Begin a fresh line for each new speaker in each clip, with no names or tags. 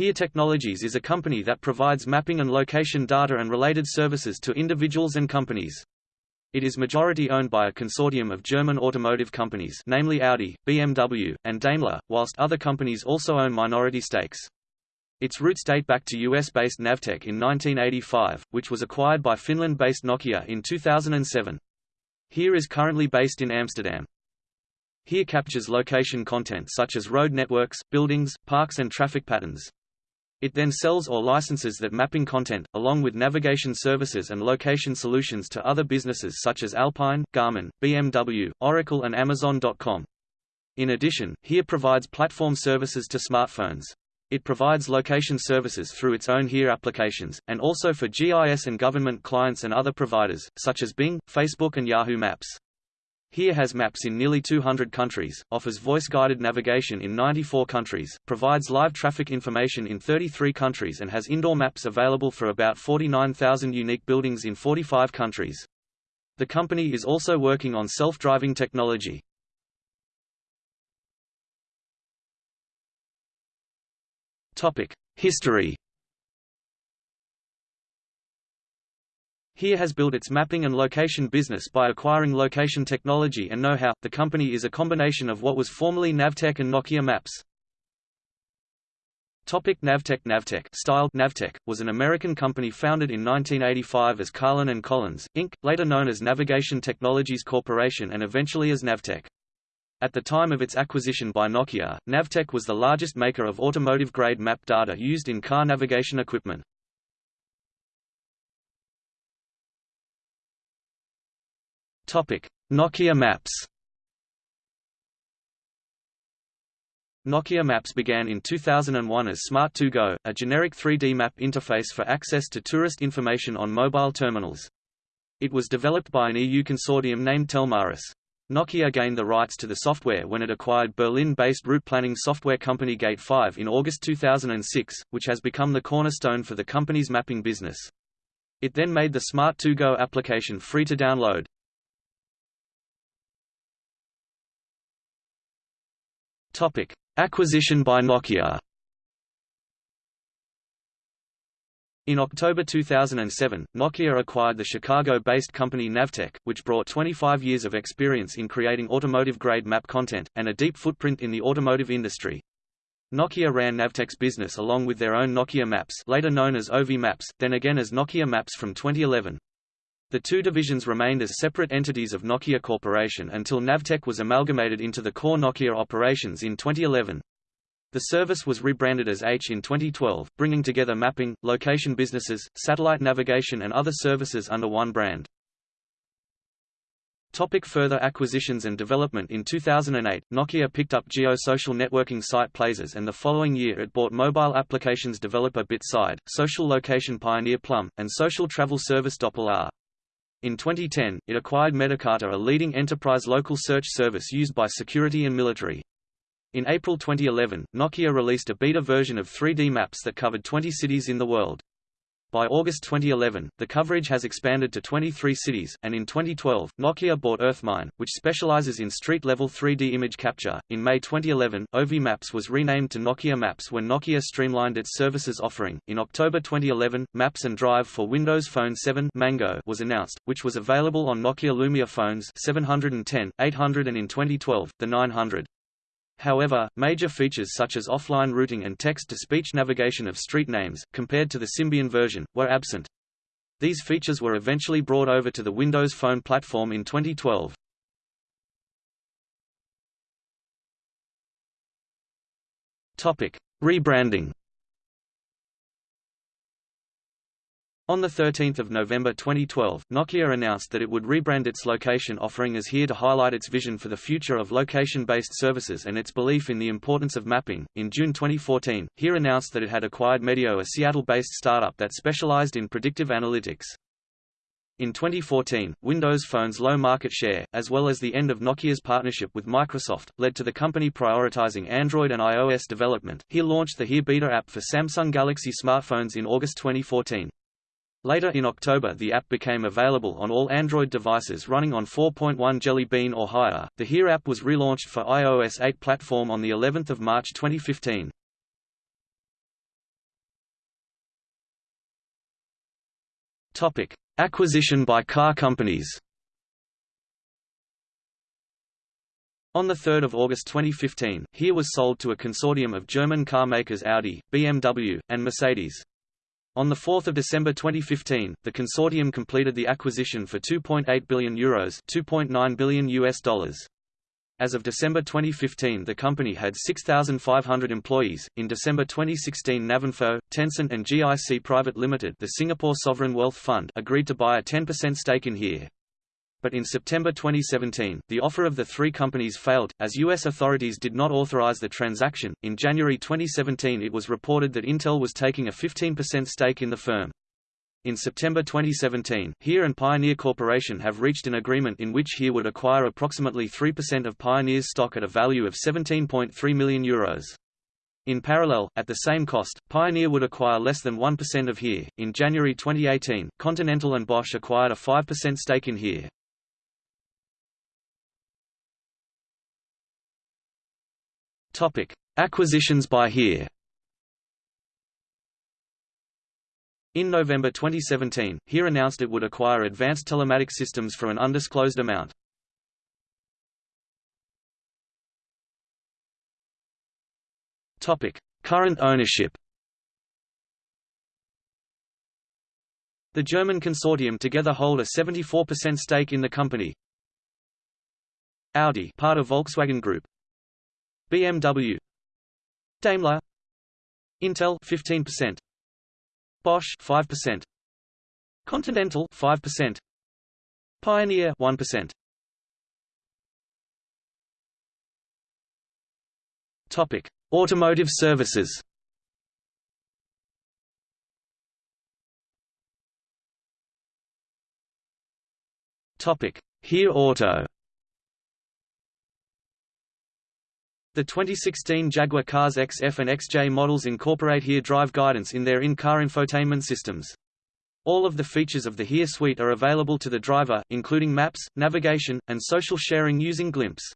HERE Technologies is a company that provides mapping and location data and related services to individuals and companies. It is majority owned by a consortium of German automotive companies namely Audi, BMW, and Daimler, whilst other companies also own minority stakes. Its roots date back to US-based Navteq in 1985, which was acquired by Finland-based Nokia in 2007. HERE is currently based in Amsterdam. HERE captures location content such as road networks, buildings, parks and traffic patterns. It then sells or licenses that mapping content, along with navigation services and location solutions to other businesses such as Alpine, Garmin, BMW, Oracle and Amazon.com. In addition, HERE provides platform services to smartphones. It provides location services through its own HERE applications, and also for GIS and government clients and other providers, such as Bing, Facebook and Yahoo Maps. HERE has maps in nearly 200 countries, offers voice-guided navigation in 94 countries, provides live traffic information in 33 countries and has indoor maps available for about 49,000 unique buildings in 45 countries. The company is also working on self-driving technology. History HERE has built its mapping and location business by acquiring location technology and know-how. The company is a combination of what was formerly Navteq and Nokia Maps. Topic Navteq Navteq style Navteq, was an American company founded in 1985 as Karlin and Collins, Inc., later known as Navigation Technologies Corporation and eventually as Navteq. At the time of its acquisition by Nokia, Navteq was the largest maker of automotive-grade map data used in car navigation equipment. Nokia Maps. Nokia Maps began in 2001 as Smart2Go, a generic 3D map interface for access to tourist information on mobile terminals. It was developed by an EU consortium named Telmaris. Nokia gained the rights to the software when it acquired Berlin-based route planning software company Gate5 in August 2006, which has become the cornerstone for the company's mapping business. It then made the Smart2Go application free to download. Topic: Acquisition by Nokia. In October 2007, Nokia acquired the Chicago-based company Navteq, which brought 25 years of experience in creating automotive-grade map content, and a deep footprint in the automotive industry. Nokia ran Navteq's business along with their own Nokia Maps later known as Ovi Maps, then again as Nokia Maps from 2011. The two divisions remained as separate entities of Nokia Corporation until Navteq was amalgamated into the core Nokia operations in 2011. The service was rebranded as H in 2012, bringing together mapping, location businesses, satellite navigation and other services under one brand. Topic further acquisitions and development In 2008, Nokia picked up geo-social networking site Plazes and the following year it bought mobile applications developer BitSide, social location pioneer Plum, and social travel service Dopplr in 2010, it acquired MetaCarta a leading enterprise local search service used by security and military. In April 2011, Nokia released a beta version of 3D maps that covered 20 cities in the world. By August 2011, the coverage has expanded to 23 cities, and in 2012, Nokia bought Earthmine, which specializes in street-level 3D image capture. In May 2011, Ovi Maps was renamed to Nokia Maps when Nokia streamlined its services offering. In October 2011, Maps and Drive for Windows Phone 7 Mango was announced, which was available on Nokia Lumia phones 710, 800 and in 2012, the 900. However, major features such as offline routing and text-to-speech navigation of street names, compared to the Symbian version, were absent. These features were eventually brought over to the Windows Phone platform in 2012. Topic: Rebranding. On 13 November 2012, Nokia announced that it would rebrand its location offering as HERE to highlight its vision for the future of location-based services and its belief in the importance of mapping. In June 2014, HERE announced that it had acquired Medio a Seattle-based startup that specialized in predictive analytics. In 2014, Windows Phone's low market share, as well as the end of Nokia's partnership with Microsoft, led to the company prioritizing Android and iOS development. HERE launched the HERE Beta app for Samsung Galaxy smartphones in August 2014. Later in October, the app became available on all Android devices running on 4.1 Jelly Bean or higher. The Here app was relaunched for iOS 8 platform on the 11th of March 2015. Topic: Acquisition by car companies. On 3 August 2015, Here was sold to a consortium of German car makers Audi, BMW, and Mercedes. On 4 December 2015, the consortium completed the acquisition for €2.8 billion Euros 2.9 billion US dollars. As of December 2015 the company had 6,500 employees. In December 2016 Navinfo, Tencent and GIC Private Limited the Singapore Sovereign Wealth Fund agreed to buy a 10% stake in HERE. But in September 2017, the offer of the three companies failed, as U.S. authorities did not authorize the transaction. In January 2017, it was reported that Intel was taking a 15% stake in the firm. In September 2017, HERE and Pioneer Corporation have reached an agreement in which HERE would acquire approximately 3% of Pioneer's stock at a value of 17.3 million euros. In parallel, at the same cost, Pioneer would acquire less than 1% of HERE. In January 2018, Continental and Bosch acquired a 5% stake in HERE. Topic: Acquisitions by HERE. In November 2017, HERE announced it would acquire Advanced Telematic Systems for an undisclosed amount. Topic: Current ownership. The German consortium together hold a 74% stake in the company. Audi, part of Volkswagen Group, BMW Daimler Intel 15% Bosch 5% Continental 5% Pioneer 1% Topic Automotive services. Topic HERE Auto The 2016 Jaguar Cars XF and XJ models incorporate HERE drive guidance in their in-car infotainment systems. All of the features of the HERE suite are available to the driver, including maps, navigation, and social sharing using Glimpse.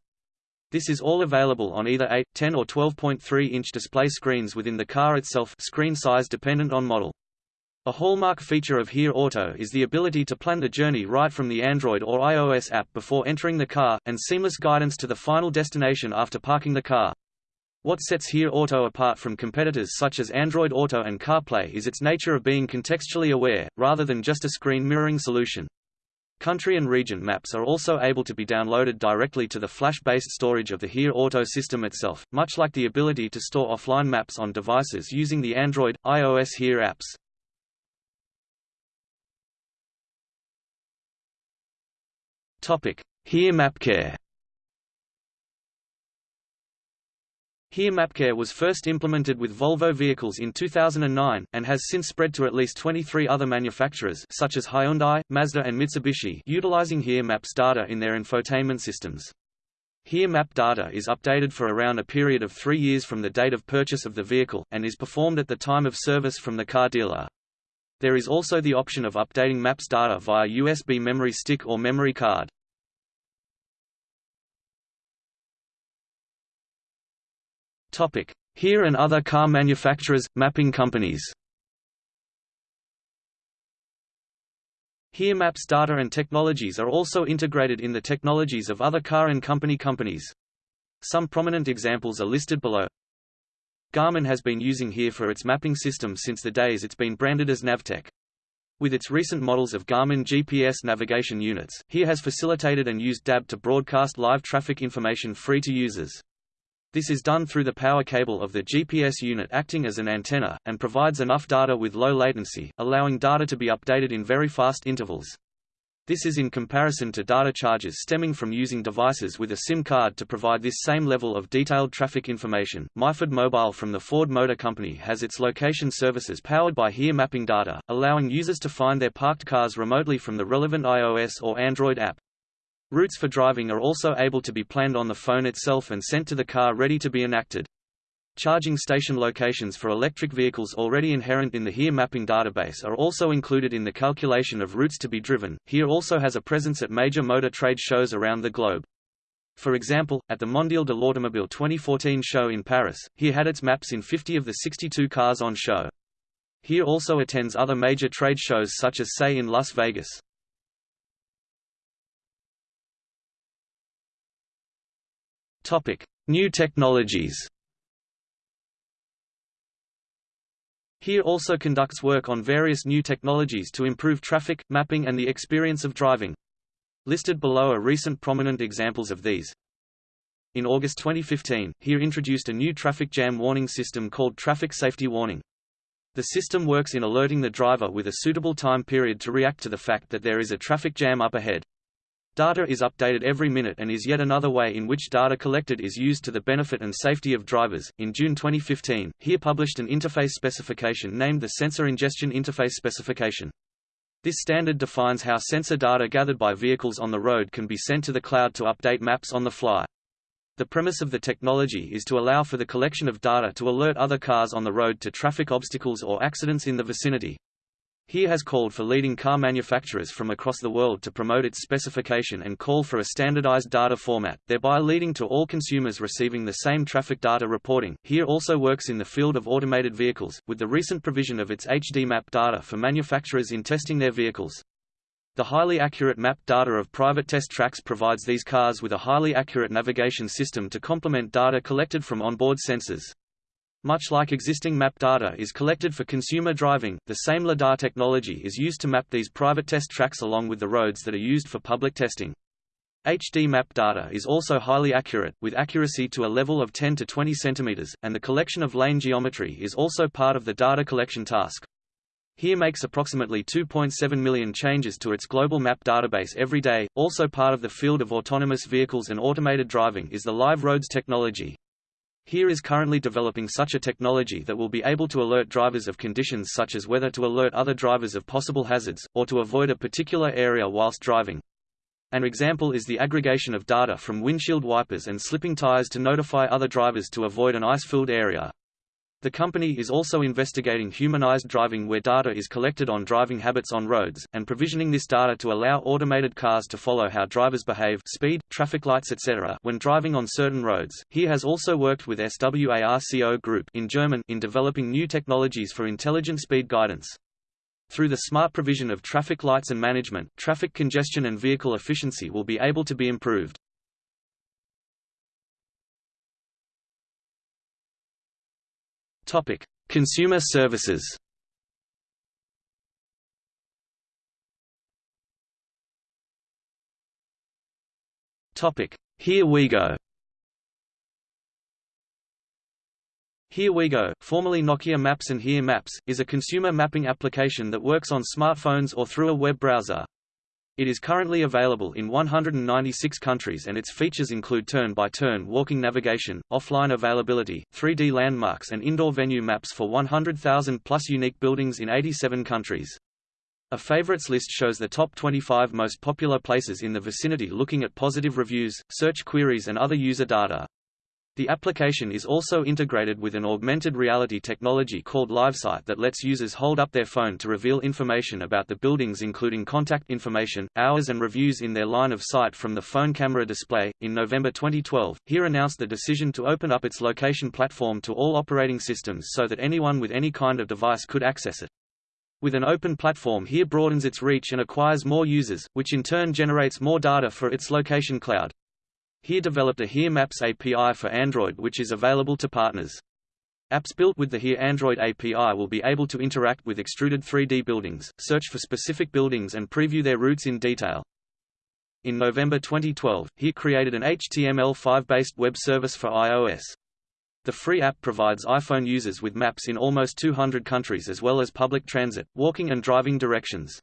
This is all available on either 8, 10 or 12.3-inch display screens within the car itself screen size dependent on model. A hallmark feature of HERE Auto is the ability to plan the journey right from the Android or iOS app before entering the car, and seamless guidance to the final destination after parking the car. What sets HERE Auto apart from competitors such as Android Auto and CarPlay is its nature of being contextually aware, rather than just a screen mirroring solution. Country and region maps are also able to be downloaded directly to the flash-based storage of the HERE Auto system itself, much like the ability to store offline maps on devices using the Android, iOS HERE apps. HERE MapCare. HERE MapCare was first implemented with Volvo vehicles in 2009, and has since spread to at least 23 other manufacturers such as Hyundai, Mazda and Mitsubishi utilizing HERE Maps data in their infotainment systems. HERE Map data is updated for around a period of three years from the date of purchase of the vehicle, and is performed at the time of service from the car dealer. There is also the option of updating Maps data via USB memory stick or memory card. HERE and other car manufacturers, mapping companies. HERE Maps data and technologies are also integrated in the technologies of other car and company companies. Some prominent examples are listed below. Garmin has been using HERE for its mapping system since the days it's been branded as Navteq. With its recent models of Garmin GPS navigation units, HERE has facilitated and used DAB to broadcast live traffic information free to users. This is done through the power cable of the GPS unit acting as an antenna, and provides enough data with low latency, allowing data to be updated in very fast intervals. This is in comparison to data charges stemming from using devices with a SIM card to provide this same level of detailed traffic information. MyFord Mobile from the Ford Motor Company has its location services powered by HERE mapping data, allowing users to find their parked cars remotely from the relevant iOS or Android app. Routes for driving are also able to be planned on the phone itself and sent to the car ready to be enacted. Charging station locations for electric vehicles already inherent in the HERE mapping database are also included in the calculation of routes to be driven. HERE also has a presence at major motor trade shows around the globe. For example, at the Mondial de l'Automobile 2014 show in Paris, HERE had its maps in 50 of the 62 cars on show. Here also attends other major trade shows such as SAE in Las Vegas. Topic: New technologies. HERE also conducts work on various new technologies to improve traffic, mapping and the experience of driving. Listed below are recent prominent examples of these. In August 2015, HERE introduced a new traffic jam warning system called Traffic Safety Warning. The system works in alerting the driver with a suitable time period to react to the fact that there is a traffic jam up ahead. Data is updated every minute and is yet another way in which data collected is used to the benefit and safety of drivers. In June 2015, HERE published an interface specification named the Sensor Ingestion Interface Specification. This standard defines how sensor data gathered by vehicles on the road can be sent to the cloud to update maps on the fly. The premise of the technology is to allow for the collection of data to alert other cars on the road to traffic obstacles or accidents in the vicinity. HERE has called for leading car manufacturers from across the world to promote its specification and call for a standardized data format, thereby leading to all consumers receiving the same traffic data reporting. HERE also works in the field of automated vehicles, with the recent provision of its HD map data for manufacturers in testing their vehicles. The highly accurate map data of private test tracks provides these cars with a highly accurate navigation system to complement data collected from onboard sensors. Much like existing map data is collected for consumer driving, the same LiDAR technology is used to map these private test tracks along with the roads that are used for public testing. HD map data is also highly accurate, with accuracy to a level of 10 to 20 cm, and the collection of lane geometry is also part of the data collection task. HERE makes approximately 2.7 million changes to its global map database every day. Also part of the field of autonomous vehicles and automated driving is the live roads technology. HERE is currently developing such a technology that will be able to alert drivers of conditions such as whether to alert other drivers of possible hazards, or to avoid a particular area whilst driving. An example is the aggregation of data from windshield wipers and slipping tires to notify other drivers to avoid an ice-filled area. The company is also investigating humanized driving where data is collected on driving habits on roads, and provisioning this data to allow automated cars to follow how drivers behave speed, traffic lights etc. when driving on certain roads. HERE has also worked with SWARCO Group in German in developing new technologies for intelligent speed guidance. Through the smart provision of traffic lights and management, traffic congestion and vehicle efficiency will be able to be improved. Topic: Consumer services. Topic: Here we go. Here We Go, formerly Nokia Maps and Here Maps, is a consumer mapping application that works on smartphones or through a web browser. It is currently available in 196 countries and its features include turn-by-turn -turn walking navigation, offline availability, 3D landmarks and indoor venue maps for 100,000 plus unique buildings in 87 countries. A favorites list shows the top 25 most popular places in the vicinity looking at positive reviews, search queries and other user data. The application is also integrated with an augmented reality technology called LiveSight that lets users hold up their phone to reveal information about the buildings including contact information, hours and reviews in their line of sight from the phone camera display. In November 2012, HERE announced the decision to open up its location platform to all operating systems so that anyone with any kind of device could access it. With an open platform HERE broadens its reach and acquires more users, which in turn generates more data for its location cloud. HERE developed a HERE Maps API for Android which is available to partners. Apps built with the HERE Android API will be able to interact with extruded 3D buildings, search for specific buildings and preview their routes in detail. In November 2012, HERE created an HTML5-based web service for iOS. The free app provides iPhone users with maps in almost 200 countries as well as public transit, walking and driving directions.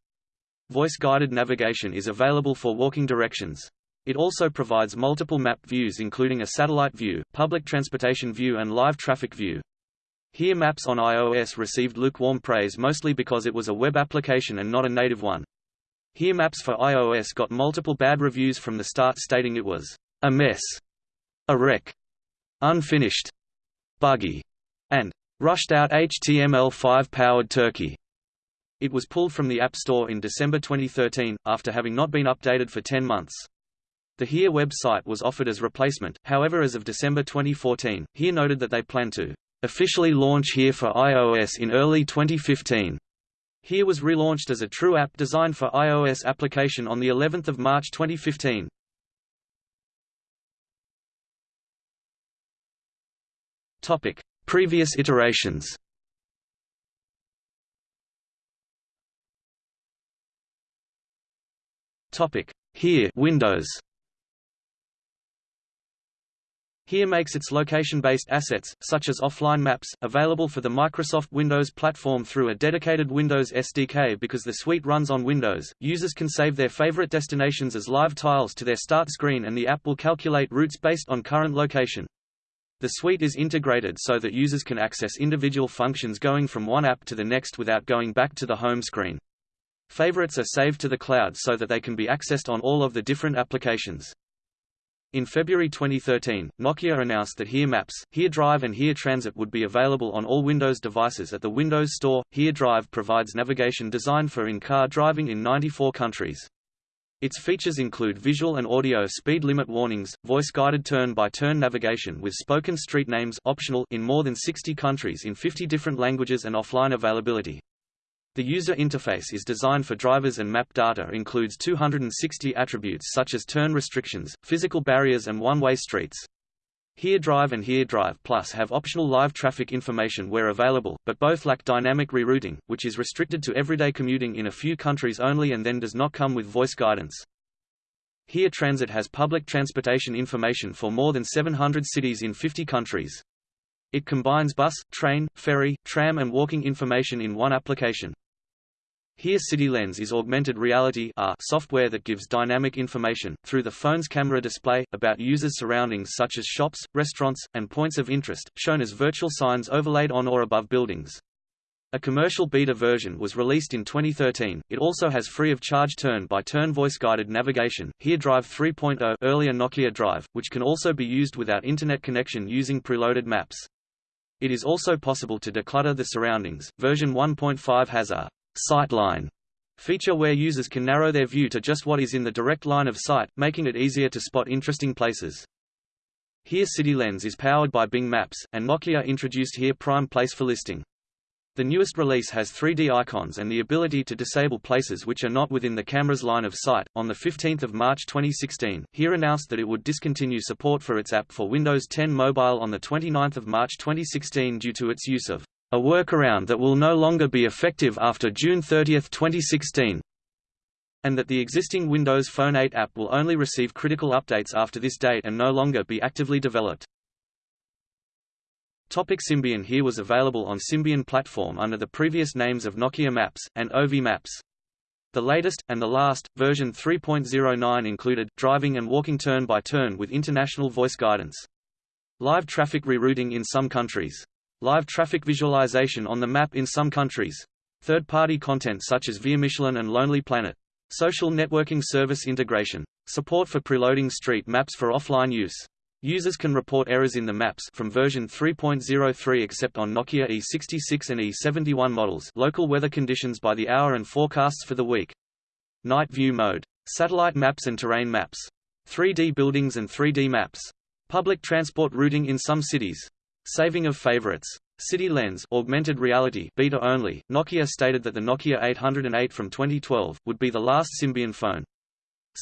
Voice-guided navigation is available for walking directions. It also provides multiple map views including a satellite view, public transportation view and live traffic view. Here Maps on iOS received lukewarm praise mostly because it was a web application and not a native one. Here Maps for iOS got multiple bad reviews from the start stating it was a mess, a wreck, unfinished, buggy, and rushed out HTML5 powered turkey. It was pulled from the App Store in December 2013, after having not been updated for 10 months. The HERE website was offered as replacement, however as of December 2014, HERE noted that they plan to Officially launch HERE for iOS in early 2015. HERE was relaunched as a true app designed for iOS application on the 11th of March 2015. Topic: Previous iterations. Topic: Here Windows. Here makes its location-based assets, such as offline maps, available for the Microsoft Windows platform through a dedicated Windows SDK because the suite runs on Windows. Users can save their favorite destinations as live tiles to their start screen and the app will calculate routes based on current location. The suite is integrated so that users can access individual functions going from one app to the next without going back to the home screen. Favorites are saved to the cloud so that they can be accessed on all of the different applications. In February 2013, Nokia announced that Here Maps, Here Drive and Here Transit would be available on all Windows devices at the Windows Store. Here Drive provides navigation designed for in-car driving in 94 countries. Its features include visual and audio speed limit warnings, voice-guided turn-by-turn navigation with spoken street names optional in more than 60 countries in 50 different languages and offline availability. The user interface is designed for drivers and map data includes 260 attributes such as turn restrictions, physical barriers and one-way streets. Here Drive and Here Drive Plus have optional live traffic information where available, but both lack dynamic rerouting, which is restricted to everyday commuting in a few countries only and then does not come with voice guidance. Here Transit has public transportation information for more than 700 cities in 50 countries. It combines bus, train, ferry, tram and walking information in one application. Here CityLens is augmented reality software that gives dynamic information, through the phone's camera display, about users' surroundings such as shops, restaurants, and points of interest, shown as virtual signs overlaid on or above buildings. A commercial beta version was released in 2013. It also has free of charge turn-by-turn voice-guided navigation, Here Drive 3.0 earlier Nokia Drive, which can also be used without internet connection using preloaded maps. It is also possible to declutter the surroundings. Version 1.5 has a Sightline feature where users can narrow their view to just what is in the direct line of sight, making it easier to spot interesting places. Here CityLens is powered by Bing Maps, and Nokia introduced Here Prime Place for listing. The newest release has 3D icons and the ability to disable places which are not within the camera's line of sight. On the 15th of March 2016, Here announced that it would discontinue support for its app for Windows 10 Mobile on the 29th of March 2016 due to its use of a workaround that will no longer be effective after June 30, 2016 and that the existing Windows Phone 8 app will only receive critical updates after this date and no longer be actively developed. Topic Symbian Here was available on Symbian platform under the previous names of Nokia Maps, and Ovi Maps. The latest, and the last, version 3.09 included, driving and walking turn-by-turn -turn with international voice guidance. Live traffic rerouting in some countries. Live traffic visualization on the map in some countries. Third-party content such as Via Michelin and Lonely Planet. Social networking service integration. Support for preloading street maps for offline use. Users can report errors in the maps from version 3.03 except on Nokia E66 and E71 models local weather conditions by the hour and forecasts for the week. Night view mode. Satellite maps and terrain maps. 3D buildings and 3D maps. Public transport routing in some cities. Saving of favorites. City Lens augmented reality beta only. Nokia stated that the Nokia 808 from 2012 would be the last Symbian phone.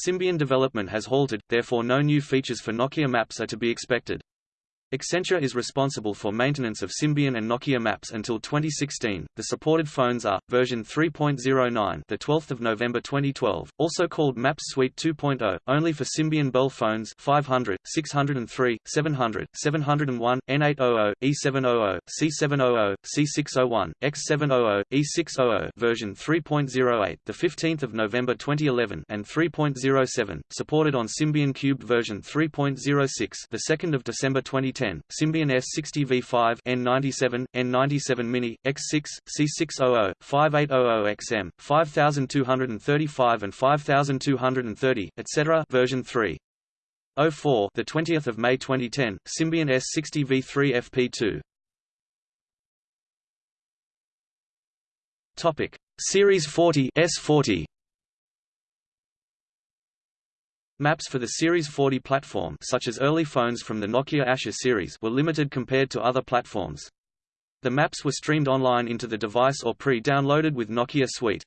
Symbian development has halted, therefore no new features for Nokia Maps are to be expected. Accenture is responsible for maintenance of Symbian and Nokia Maps until 2016. The supported phones are version 3.09, the 12th of November 2012, also called Maps Suite 2.0, only for Symbian Belle phones 500, 603, 700, 701, N800, E700, C700, C601, X700, E600, version 3.08, the 15th of November 2011, and 3.07, supported on Symbian Cubed version 3.06, the 2nd of December 2010. Symbian S60 V5 N97, N97 Mini, X6, C600, 5800XM, 5235 and 5230, etc. version 3. 04 the 20th of May 2010 Symbian S60 V3 FP2 Topic Series 40 S40 Maps for the Series 40 platform such as early phones from the Nokia Asha series were limited compared to other platforms. The maps were streamed online into the device or pre-downloaded with Nokia Suite.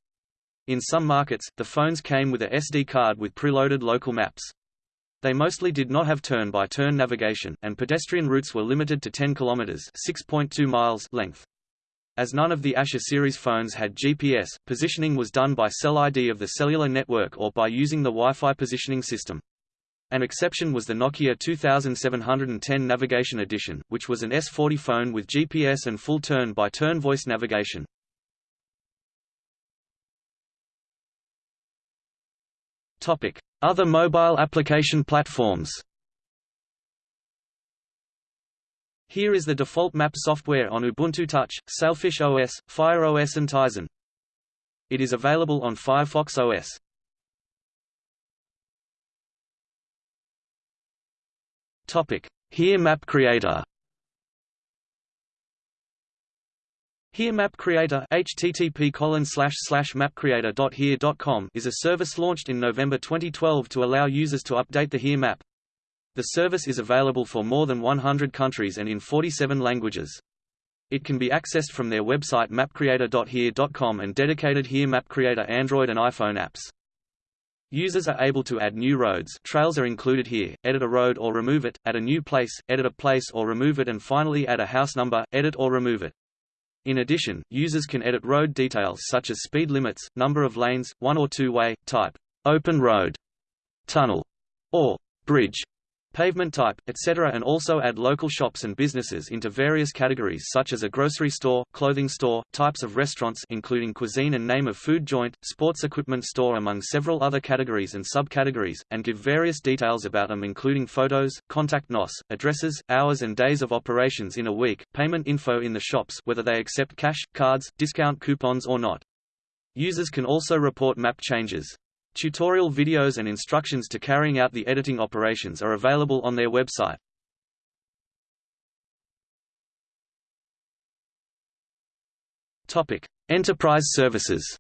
In some markets, the phones came with a SD card with preloaded local maps. They mostly did not have turn-by-turn -turn navigation, and pedestrian routes were limited to 10 km (6.2 miles) length. As none of the Asha series phones had GPS, positioning was done by cell ID of the cellular network or by using the Wi-Fi positioning system. An exception was the Nokia 2710 Navigation Edition, which was an S40 phone with GPS and full turn-by-turn -turn voice navigation. Other mobile application platforms Here is the default map software on Ubuntu Touch, Sailfish OS, Fire OS and Tizen. It is available on Firefox OS. Topic: Here Map Creator. Here Map Creator http mapcreator.here.com is a service launched in November 2012 to allow users to update the Here map. The service is available for more than 100 countries and in 47 languages. It can be accessed from their website mapcreator.here.com and dedicated Here Map Creator Android and iPhone apps. Users are able to add new roads. Trails are included here, edit a road or remove it, add a new place, edit a place or remove it. And finally add a house number, edit or remove it. In addition, users can edit road details such as speed limits, number of lanes, one or two-way, type, open road, tunnel, or bridge, pavement type, etc. and also add local shops and businesses into various categories such as a grocery store, clothing store, types of restaurants including cuisine and name of food joint, sports equipment store among several other categories and subcategories, and give various details about them including photos, contact NOS, addresses, hours and days of operations in a week, payment info in the shops whether they accept cash, cards, discount coupons or not. Users can also report map changes. Tutorial videos and instructions to carrying out the editing operations are available on their website. Topic: Enterprise services.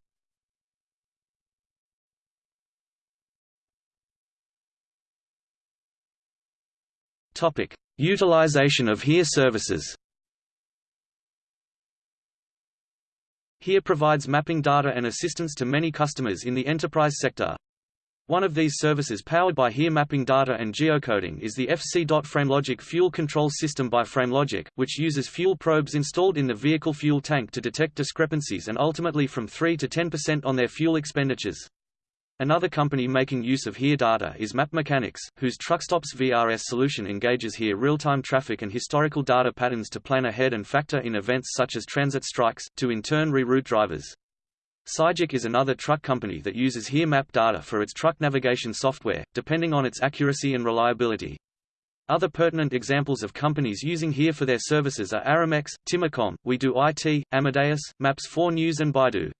Topic: Utilization of HERE services. HERE provides mapping data and assistance to many customers in the enterprise sector. One of these services powered by HERE mapping data and geocoding is the FC.FrameLogic fuel control system by FrameLogic, which uses fuel probes installed in the vehicle fuel tank to detect discrepancies and ultimately from 3 to 10% on their fuel expenditures. Another company making use of HERE data is Map Mechanics, whose TruckStops VRS solution engages HERE real-time traffic and historical data patterns to plan ahead and factor in events such as transit strikes, to in turn reroute drivers. Sygic is another truck company that uses HERE map data for its truck navigation software, depending on its accuracy and reliability. Other pertinent examples of companies using HERE for their services are Aramex, Timocom, We Do IT, Amadeus, Maps 4 News and Baidu.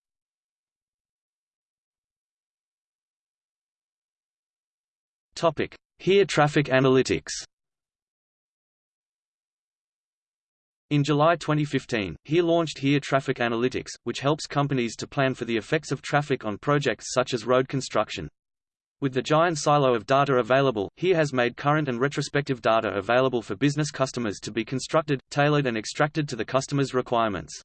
Topic: HERE Traffic Analytics. In July 2015, HERE launched HERE Traffic Analytics, which helps companies to plan for the effects of traffic on projects such as road construction. With the giant silo of data available, HERE has made current and retrospective data available for business customers to be constructed, tailored and extracted to the customer's requirements.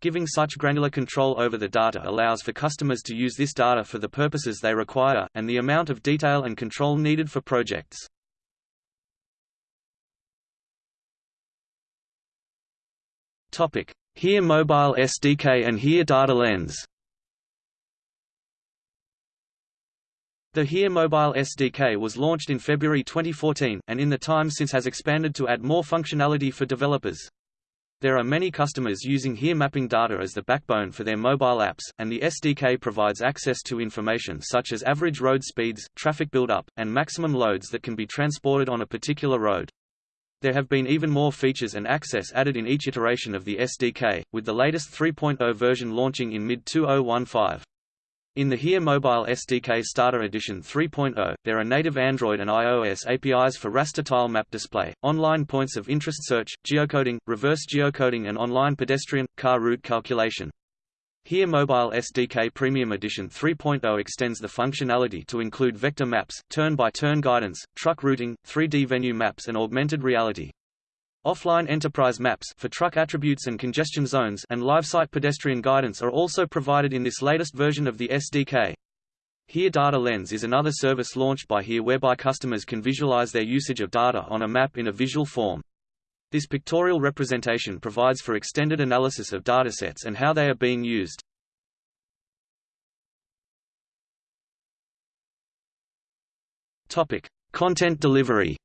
Giving such granular control over the data allows for customers to use this data for the purposes they require, and the amount of detail and control needed for projects. HERE Mobile SDK and HERE Data Lens The HERE Mobile SDK was launched in February 2014, and in the time since has expanded to add more functionality for developers. There are many customers using HERE mapping data as the backbone for their mobile apps, and the SDK provides access to information such as average road speeds, traffic buildup, and maximum loads that can be transported on a particular road. There have been even more features and access added in each iteration of the SDK, with the latest 3.0 version launching in mid-2015. In the HERE Mobile SDK Starter Edition 3.0, there are native Android and iOS APIs for raster tile map display, online points of interest search, geocoding, reverse geocoding and online pedestrian, car route calculation. HERE Mobile SDK Premium Edition 3.0 extends the functionality to include vector maps, turn-by-turn -turn guidance, truck routing, 3D venue maps and augmented reality. Offline enterprise maps for truck attributes and congestion zones and live-site pedestrian guidance are also provided in this latest version of the SDK. Here Data Lens is another service launched by Here whereby customers can visualize their usage of data on a map in a visual form. This pictorial representation provides for extended analysis of datasets and how they are being used. Topic: Content delivery.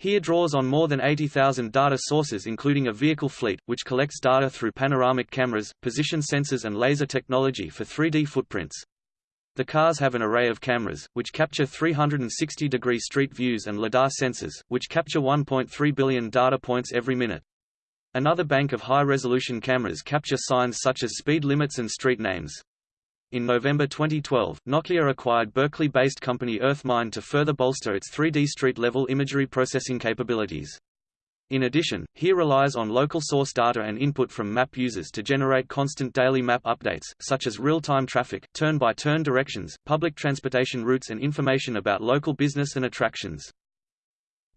Here draws on more than 80,000 data sources including a vehicle fleet, which collects data through panoramic cameras, position sensors and laser technology for 3D footprints. The cars have an array of cameras, which capture 360-degree street views and LiDAR sensors, which capture 1.3 billion data points every minute. Another bank of high-resolution cameras capture signs such as speed limits and street names. In November 2012, Nokia acquired Berkeley-based company Earthmine to further bolster its 3D street-level imagery processing capabilities. In addition, HERE relies on local source data and input from map users to generate constant daily map updates, such as real-time traffic, turn-by-turn -turn directions, public transportation routes and information about local business and attractions.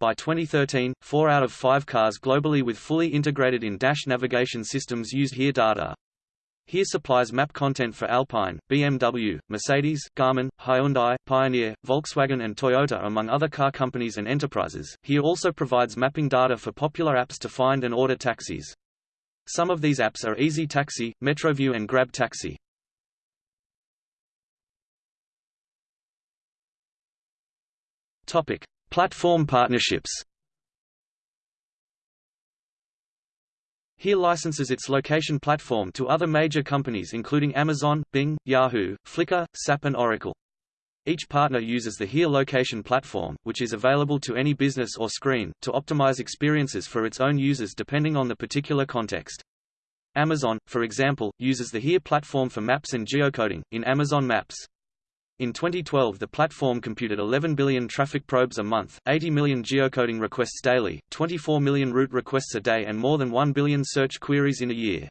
By 2013, four out of five cars globally with fully integrated in-dash navigation systems use HERE data. Here supplies map content for Alpine, BMW, Mercedes, Garmin, Hyundai, Pioneer, Volkswagen and Toyota among other car companies and enterprises. Here also provides mapping data for popular apps to find and order taxis. Some of these apps are Easy Taxi, Metroview and Grab Taxi. Topic: Platform partnerships. Here licenses its location platform to other major companies including Amazon, Bing, Yahoo, Flickr, SAP and Oracle. Each partner uses the Here location platform, which is available to any business or screen, to optimize experiences for its own users depending on the particular context. Amazon, for example, uses the Here platform for maps and geocoding, in Amazon Maps. In 2012 the platform computed 11 billion traffic probes a month, 80 million geocoding requests daily, 24 million route requests a day and more than 1 billion search queries in a year.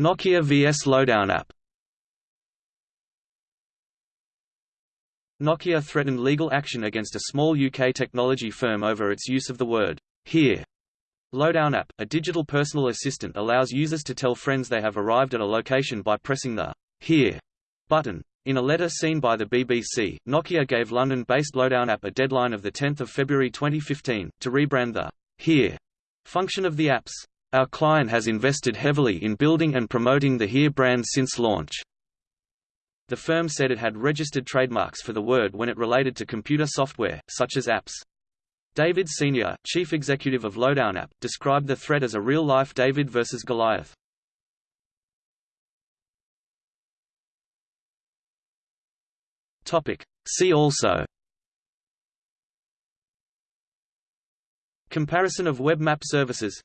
Nokia VS Lowdown app Nokia threatened legal action against a small UK technology firm over its use of the word here Lowdown app, a digital personal assistant allows users to tell friends they have arrived at a location by pressing the Here button. In a letter seen by the BBC, Nokia gave London-based Lowdown app a deadline of 10 February 2015, to rebrand the Here function of the apps. Our client has invested heavily in building and promoting the Here brand since launch. The firm said it had registered trademarks for the word when it related to computer software, such as apps. David Senior, chief executive of Lowdown App, described the threat as a real-life David versus Goliath. Topic. See also. Comparison of web map services.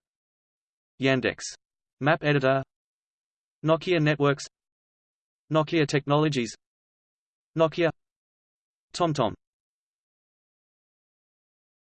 Yandex. Map editor. Nokia Networks. Nokia Technologies. Nokia. TomTom